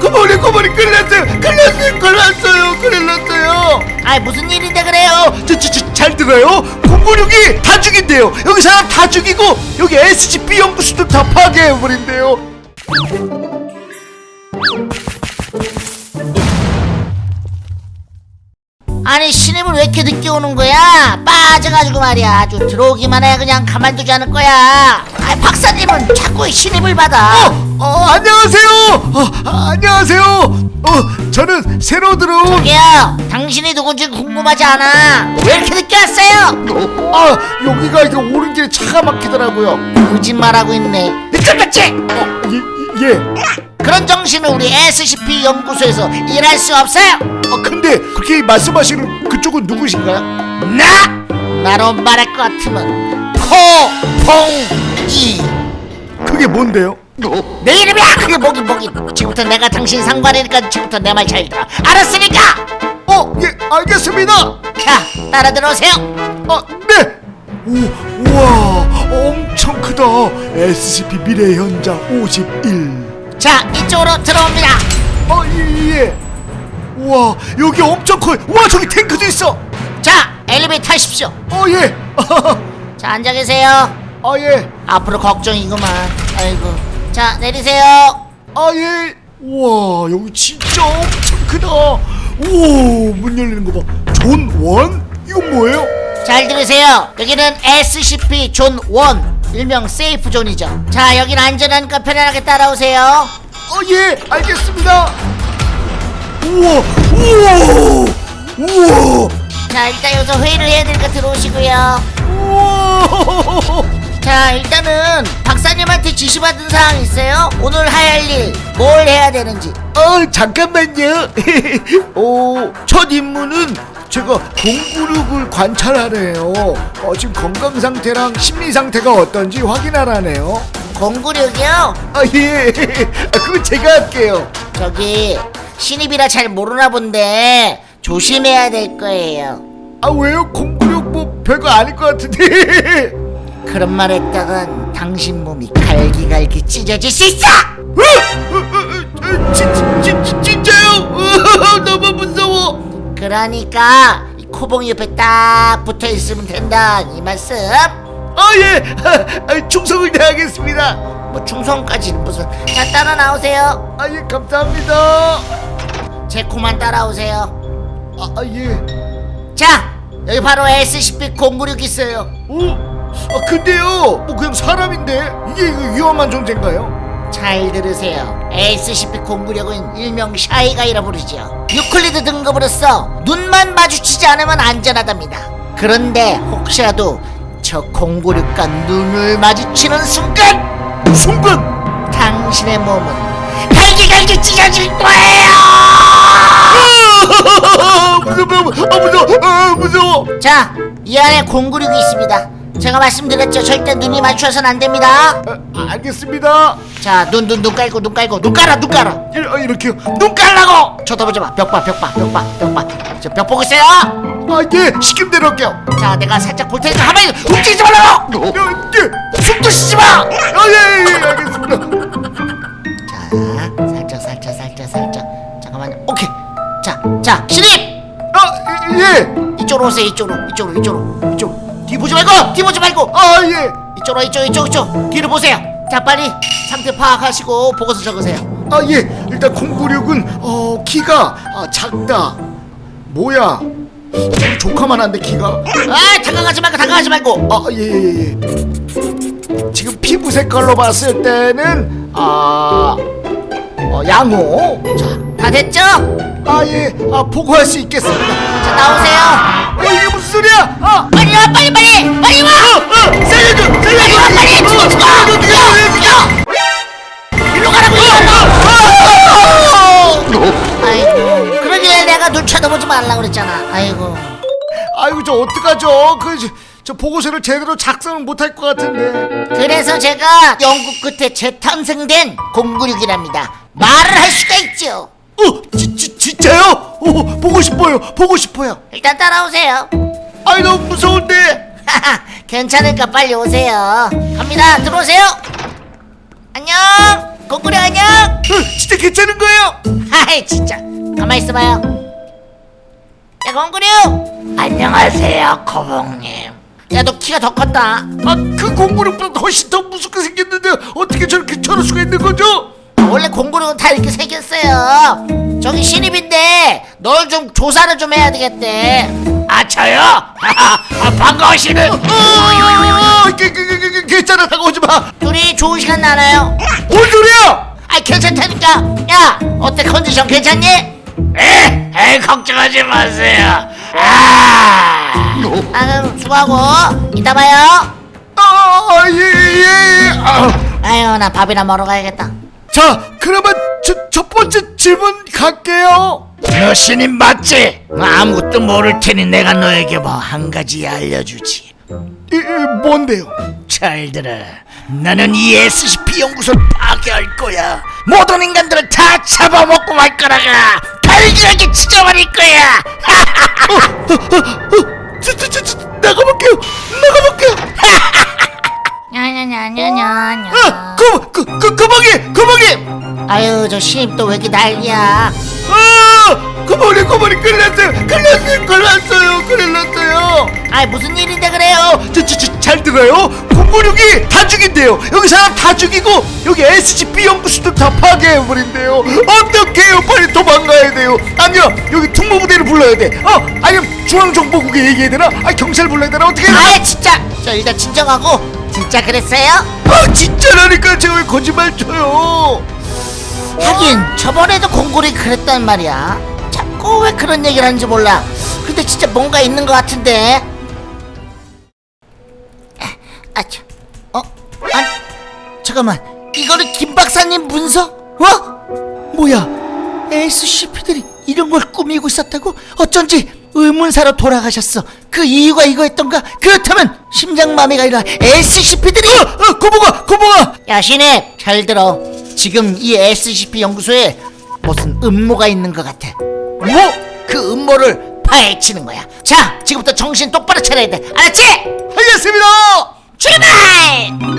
큰일 났어요. 큰일 났어요. 큰일 났어요. 아이 무슨 일인데 그래요? 저저잘 들어요. 공군육이 다 죽인대요. 여기 사람 다 죽이고 여기 SCP 연구소도 다 파괴해버린대요 아니 신입을 왜 이렇게 늦게 오는 거야? 빠져가지고 말이야. 아주 들어오기만 해. 그냥 가만두지 않을 거야. 아 박사님은 자꾸 신입을 받아. 어, 어 안녕하세요. 어, 아, 안녕하세요. 어 저는 새로 들어온 저기요 당신이 누군지 궁금하지 않아. 왜 이렇게 늦게 왔어요? 아 여기가 이게 오는 길에 차가 막히더라고요. 거짓말하고 있네. 늦잠 잤지? 어, 예, 예. 그런 정신을 우리 SCP 연구소에서 일할 수 없어요 아 근데 그렇게 말씀하시는 그쪽은 누구신가요? 나! 나로 말할 것 같으면 포봉이 그게 뭔데요? 내 이름이야 그게 뭐긴 뭐긴 지금부터 내가 당신 상관이니까 지금부터 내 말 잘 들어 알았으니까 어, 예, 알겠습니다. 자 따라 들어오세요 아, 네. 오, 우와, 엄청 크다. SCP 미래 현장 51. 자 이쪽으로 들어옵니다 아, 예, 예. 우와, 여기 엄청 커요. 우와, 저기 탱크도 있어. 자 엘리베이터 타십시오 어, 예. 자 앉아 계세요 아, 예. 앞으로 걱정이구만 아이고 자 내리세요 아, 예. 우와, 여기 진짜 엄청 크다. 오, 문 열리는 거 봐. Zone One? 이건 뭐예요? 잘 들으세요 여기는 SCP Zone One 일명 세이프 존이죠 자 여기는 안전하니까 편안하게 따라오세요 어, 예, 알겠습니다. 우와, 우와, 우와, 자 일단 여기서 회의를 해야 되니까 들어오시고요 우와. 자 일단은 박사님한테 지시받은 사항 있어요? 오늘 할 일 뭘 해야 되는지 어 잠깐만요. 어, 첫 임무는 제가 공구력을 관찰하래요. 어, 지금 건강 상태랑 심리 상태가 어떤지 확인하라네요. 공구력이요? 아 예, 아, 그거 제가 할게요. 저기 신입이라 잘 모르나 본데 조심해야 될 거예요 아 왜요? 공구력 뭐 별거 아닐 것 같은데. 그런 말 했다간 당신 몸이 갈기갈기 찢어질 수 있어! 어, 어, 어, 어, 진, 진, 진, 진짜요? 어, 너무. 그러니까 이 코봉이 옆에 딱 붙어 있으면 된다 이 말씀 아 예, 아, 충성을 다하겠습니다. 뭐 충성까지는 무슨 자 따라 나오세요 아 예, 감사합니다. 제 코만 따라오세요 아, 아 예. 자 여기 바로 SCP-096 있어요 오, 아 근데요, 뭐 그냥 사람인데 이게 위험한 존재인가요? 잘 들으세요. SCP-096은 일명 샤이가이라 부르죠 유클리드 등급으로서 눈만 마주치지 않으면 안전하답니다. 그런데 혹시라도 저 096과 눈을 마주치는 순간! 순간! 당신의 몸은 갈기갈기 찢어질 거예요! 아, 무서워, 아 무서워, 아 무서워. 자, 이 안에 096이 있습니다. 제가 말씀드렸죠. 절대 눈이 맞춰서는 안 됩니다. 아, 알겠습니다. 자, 눈, 눈, 눈 깔고, 눈 깔고, 눈 깔아, 눈 깔아. 이, 아, 이렇게요. 눈 깔라고! 쳐다보지 마. 벽 봐, 벽 봐, 벽 봐, 벽 봐. 저벽 보고 있어요. 아 예, 시킴대로 할게요. 자, 내가 살짝 볼 테니까 가만히 움직이지 말라고! 어, 예, 숨도 쉬지 마! 아 예, 예, 알겠습니다. 자, 살짝, 살짝, 살짝, 살짝. 잠깐만요. 오케이. 자, 자, 신입! 아 예, 이쪽으로 오세요. 이쪽으로, 이쪽으로, 이쪽으로, 이쪽. 뒤 보지 말고, 뒤 보지 말고. 아 예. 이쪽으로, 이쪽, 이쪽, 이쪽. 뒤를 보세요. 자, 빨리 상태 파악하시고 보고서 적으세요. 아 예, 일단 096은 어 키가 아, 작다. 뭐야? 우리 조카만 한데 키가? 아, 다가가지 말고, 다가가지 말고. 아예 예, 예. 지금 피부 색깔로 봤을 때는 아 어, 양호. 자, 다 됐죠? 아 예, 아 보고할 수 있겠습니다. 자, 나오세요. 어, 이게 무슨 소리야? 아, 빨리 와, 빨리, 빨리, 빨리 와. 어, 어, 살려줘, 살려줘, 와, 빨리, 죽어, 죽어. 살려줘, 살려줘. 일로 가라고, 일로 가. 아이고, 그러길래 내가 눈 쳐다보지 말라 그랬잖아. 아이고. 아이고 저 어떡하죠? 그 저 보고서를 제대로 작성을 못할 것 같은데. 그래서 제가 연구 끝에 재탄생된 096이랍니다. 말을 할 수가 있죠. 어, 지, 지, 진짜요? 어, 보고 싶어요, 보고 싶어요. 일단 따라오세요. 아이 너무 무서운데. 괜찮으니까 빨리 오세요. 갑니다. 들어오세요. 안녕. 공구리 안녕 어, 진짜 괜찮은 거예요? 하이 진짜 가만 있어봐요 야 공구리 안녕하세요 거봉님 야 너 키가 더 컸다 아그 공부력보다 훨씬 더 무섭게 생겼는데 어떻게 저렇게 저럴 수가 있는 거죠? 원래 공구리는 다 이렇게 생겼어요 저기 신입인데 널좀 조사를 좀 해야 되겠대 아 저요? 아, 아, 그, 그, 그, 그, 그, 괜찮아 다가오지 마. 둘이 좋은 시간 나나요? 뭔 소리야? 아 괜찮다니까 야 어때 컨디션 괜찮니? 에, 에 걱정하지 마세요 아, 아 그럼 수고하고 이따 봐요 아, 예, 예. 아. 아유 나 밥이나 먹으러 가야겠다 자, 그러면 저, 첫 번째 질문 갈게요. 너 신임 맞지? 아무것도 모를 테니 내가 너에게 뭐 한 가지 알려주지. 이, 이, 뭔데요? 잘 들어. 나는 이 SCP 연구소를 파괴할 거야. 모든 인간들을 다 잡아먹고 말 거라가. 갈기하게 찢어버릴 거야. 저, 저, 저, 저, 나가볼게요. 나가볼게요. 냐냐냐냐냐냐 아, 그, 그, 그, 그방이, 그방이. 아유 저 신입 또 왜 이렇게 난리야 아, 그방이, 그방이 큰일 났어요. 큰일 났어요. 큰일 났어요. 큰일 났어요. 아이 무슨 일인데 그래요 저, 저, 저, 잘 들어요. 공군력이 다 죽인대요. 여기 사람 다 죽이고 여기 SCP 연구소도 다 파괴해버린대요. 어떡해요? 빨리 도망가야 돼요. 아니요, 여기 특무부대를 불러야 돼. 어, 아니면 중앙정보국에 얘기해야 되나? 아, 경찰 불러야 되나? 어떻게? 아이 진짜 저 일단 진정하고 진짜 그랬어요? 아, 진짜라니까 제가 왜 거짓말 쳐요? 하긴 저번에도 공골이 그랬단 말이야 자꾸 왜 그런 얘기를 하는지 몰라 근데 진짜 뭔가 있는 것 같은데 아, 참. 어? 아니, 잠깐만 이거는 김 박사님 문서? 어? 뭐야 SCP들이 이런 걸 꾸미고 있었다고? 어쩐지 의문사로 돌아가셨어 그 이유가 이거였던가? 그렇다면 심장마비가 아니라 SCP들이 어, 어, 고봉아, 고봉아. 야 신입 잘 들어 지금 이 SCP 연구소에 무슨 음모가 있는 것 같아 뭐? 그 음모를 파헤치는 거야 자 지금부터 정신 똑바로 차려야 돼 알았지? 알겠습니다. 출발! 출발.